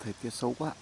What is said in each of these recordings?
thời tiết xấu quá.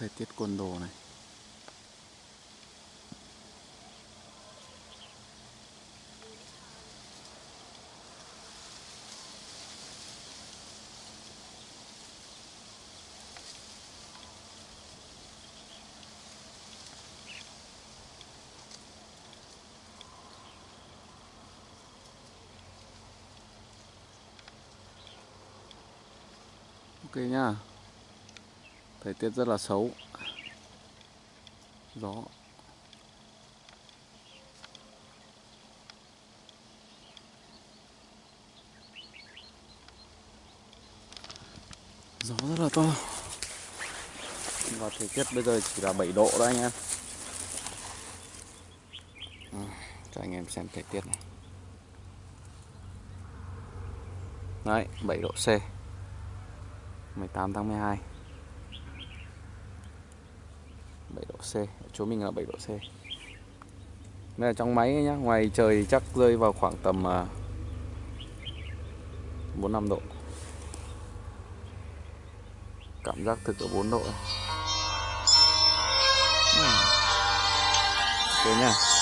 Thời tiết côn đồ này. Ok nhá thời tiết rất là xấu. Gió. Gió rất là to. Và thời tiết bây giờ chỉ là 7 độ đó anh em. À, cho anh em xem thời tiết này. Đấy 7 độ C. 18 tháng 12 7 độ C, chỗ mình là 7 độ C. Đây là trong máy nhá, ngoài trời chắc rơi vào khoảng tầm à, 45 độ. Cảm giác thực ở 4 độ hmm. thế nha